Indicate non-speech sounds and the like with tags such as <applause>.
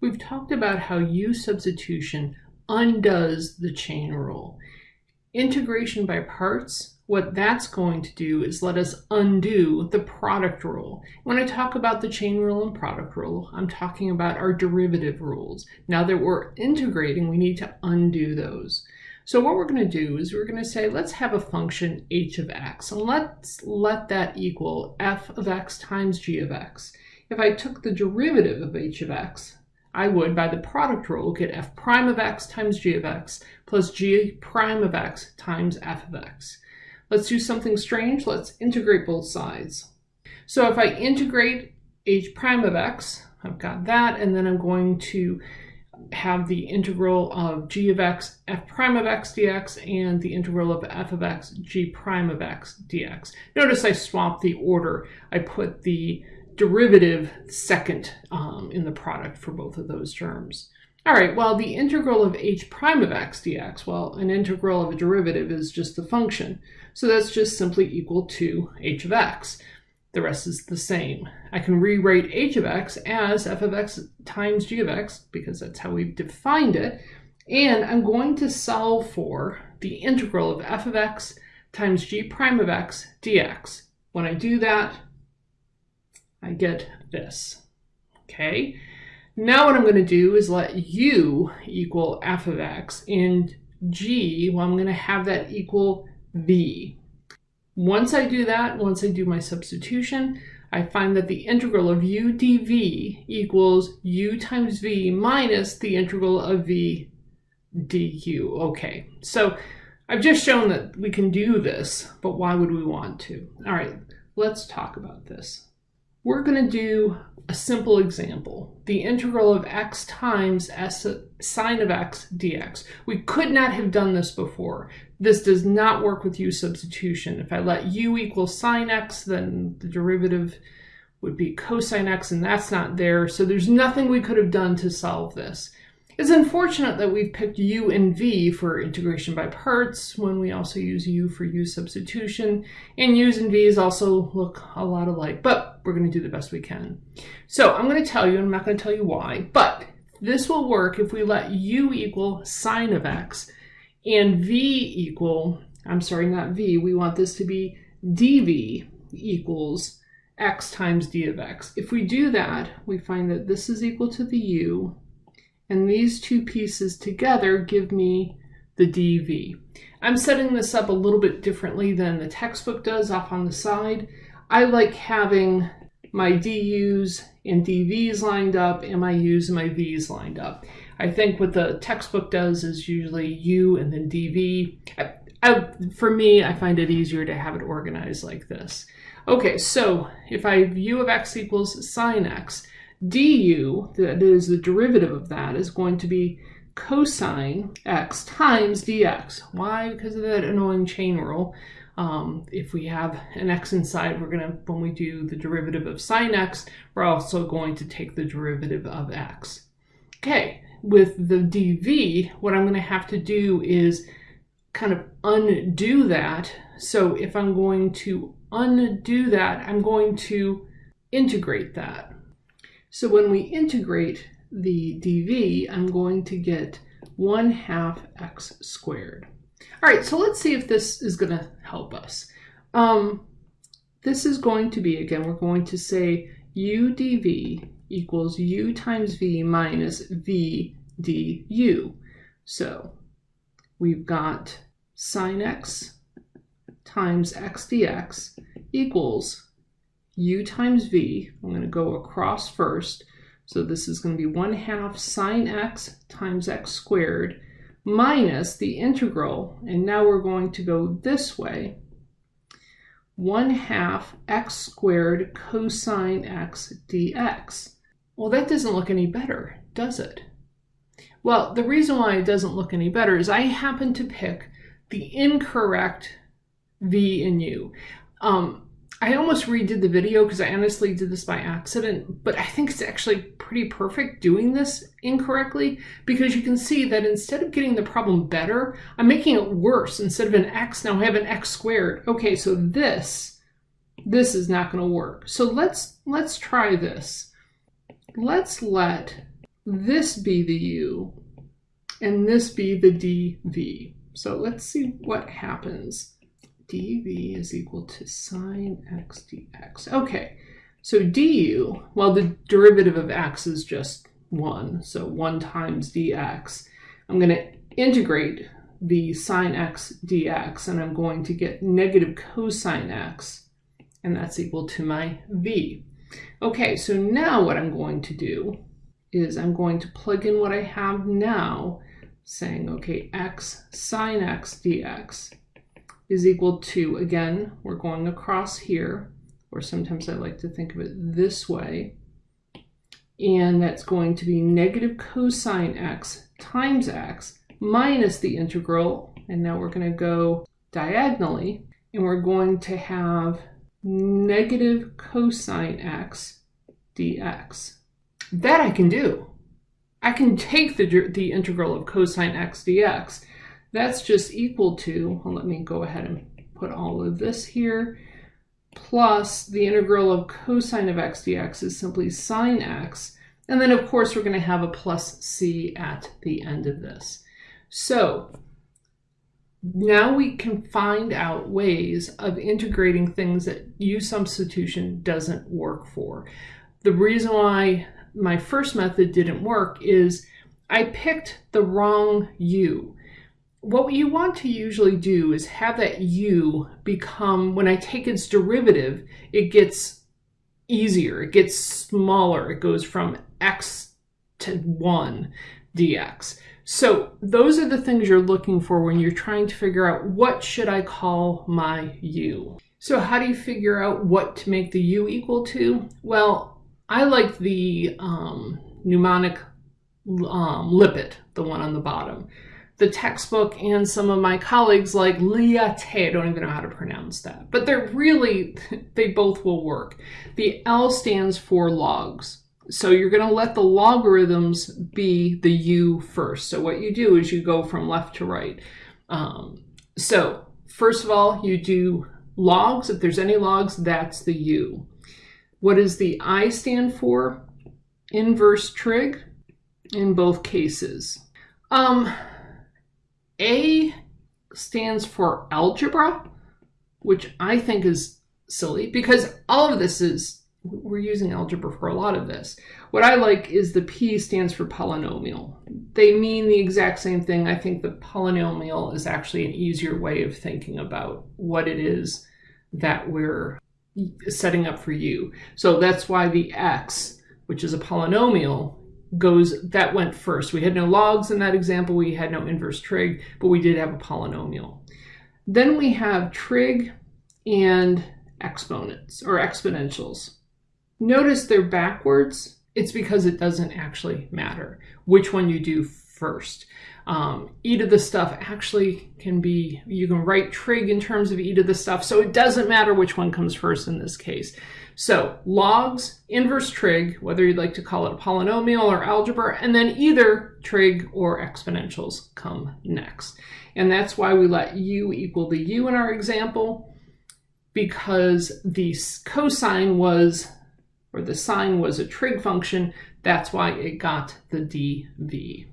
We've talked about how U substitution undoes the chain rule. Integration by parts, what that's going to do is let us undo the product rule. When I talk about the chain rule and product rule, I'm talking about our derivative rules. Now that we're integrating, we need to undo those. So what we're going to do is we're going to say, let's have a function h of x, and let's let that equal f of x times g of x. If I took the derivative of h of x, I would, by the product rule, get f prime of x times g of x plus g prime of x times f of x. Let's do something strange. Let's integrate both sides. So if I integrate h prime of x, I've got that, and then I'm going to have the integral of g of x f prime of x dx and the integral of f of x g prime of x dx. Notice I swapped the order. I put the derivative second um, in the product for both of those terms. All right, well, the integral of h prime of x dx, well, an integral of a derivative is just the function. So that's just simply equal to h of x. The rest is the same. I can rewrite h of x as f of x times g of x, because that's how we've defined it. And I'm going to solve for the integral of f of x times g prime of x dx. When I do that, I get this. Okay, now what I'm going to do is let u equal f of x and g, well, I'm going to have that equal v. Once I do that, once I do my substitution, I find that the integral of u dv equals u times v minus the integral of v du. Okay, so I've just shown that we can do this, but why would we want to? All right, let's talk about this. We're going to do a simple example, the integral of x times s sine of x dx. We could not have done this before. This does not work with u substitution. If I let u equal sine x, then the derivative would be cosine x, and that's not there. So there's nothing we could have done to solve this. It's unfortunate that we've picked u and v for integration by parts when we also use u for u substitution, and u's and v's also look a lot alike, but we're going to do the best we can. So I'm going to tell you, I'm not going to tell you why, but this will work if we let u equal sine of x and v equal, I'm sorry, not v, we want this to be dv equals x times d of x. If we do that, we find that this is equal to the u, and these two pieces together give me the dv. I'm setting this up a little bit differently than the textbook does off on the side. I like having my du's and dv's lined up and my u's and my v's lined up. I think what the textbook does is usually u and then dv. I, I, for me, I find it easier to have it organized like this. Okay, so if I have u of x equals sine x, du, that is the derivative of that, is going to be cosine x times dx. Why? Because of that annoying chain rule. Um, if we have an x inside, we're going to, when we do the derivative of sine x, we're also going to take the derivative of x. Okay, with the dv, what I'm going to have to do is kind of undo that. So if I'm going to undo that, I'm going to integrate that. So when we integrate the dv, I'm going to get 1 half x squared. All right, so let's see if this is going to help us. Um, this is going to be, again, we're going to say u dv equals u times v minus v du. So we've got sine x times x dx equals u times v. I'm going to go across first. So this is going to be 1 half sine x times x squared minus the integral, and now we're going to go this way, 1 half x squared cosine x dx. Well, that doesn't look any better, does it? Well, the reason why it doesn't look any better is I happen to pick the incorrect v and u. Um, I almost redid the video because I honestly did this by accident, but I think it's actually pretty perfect doing this incorrectly because you can see that instead of getting the problem better, I'm making it worse. Instead of an x, now I have an x squared. Okay, so this, this is not going to work. So let's, let's try this. Let's let this be the u, and this be the dv. So let's see what happens. Dv is equal to sine x dx. Okay, so du, well, the derivative of x is just 1, so 1 times dx. I'm going to integrate the sine x dx, and I'm going to get negative cosine x, and that's equal to my v. Okay, so now what I'm going to do is I'm going to plug in what I have now, saying, okay, x sine x dx is equal to, again, we're going across here, or sometimes I like to think of it this way, and that's going to be negative cosine x times x minus the integral, and now we're going to go diagonally, and we're going to have negative cosine x dx. That I can do. I can take the, the integral of cosine x dx. That's just equal to, well, let me go ahead and put all of this here, plus the integral of cosine of x dx is simply sine x. And then, of course, we're going to have a plus c at the end of this. So now we can find out ways of integrating things that u substitution doesn't work for. The reason why my first method didn't work is I picked the wrong u. What you want to usually do is have that u become, when I take its derivative, it gets easier, it gets smaller, it goes from x to 1 dx. So those are the things you're looking for when you're trying to figure out what should I call my u. So how do you figure out what to make the u equal to? Well, I like the um, mnemonic um, LIPET, the one on the bottom. The textbook and some of my colleagues like Liate, I don't even know how to pronounce that, but they're really, <laughs> they both will work. The L stands for logs. So you're going to let the logarithms be the u first. So what you do is you go from left to right. Um, so first of all, you do logs. If there's any logs, that's the u. What does the I stand for? Inverse trig in both cases. Um, A stands for algebra, which I think is silly because all of this is we're using algebra for a lot of this. What I like is the P stands for polynomial. They mean the exact same thing. I think the polynomial is actually an easier way of thinking about what it is that we're setting up for you. So that's why the x, which is a polynomial, goes, that went first. We had no logs in that example. We had no inverse trig, but we did have a polynomial. Then we have trig and exponents or exponentials. Notice they're backwards. It's because it doesn't actually matter which one you do first. Um, e to the stuff actually can be, you can write trig in terms of e to the stuff, so it doesn't matter which one comes first in this case. So logs, inverse trig, whether you'd like to call it a polynomial or algebra, and then either trig or exponentials come next. And that's why we let u equal the u in our example, because the cosine was or the sine was a trig function, that's why it got the dv.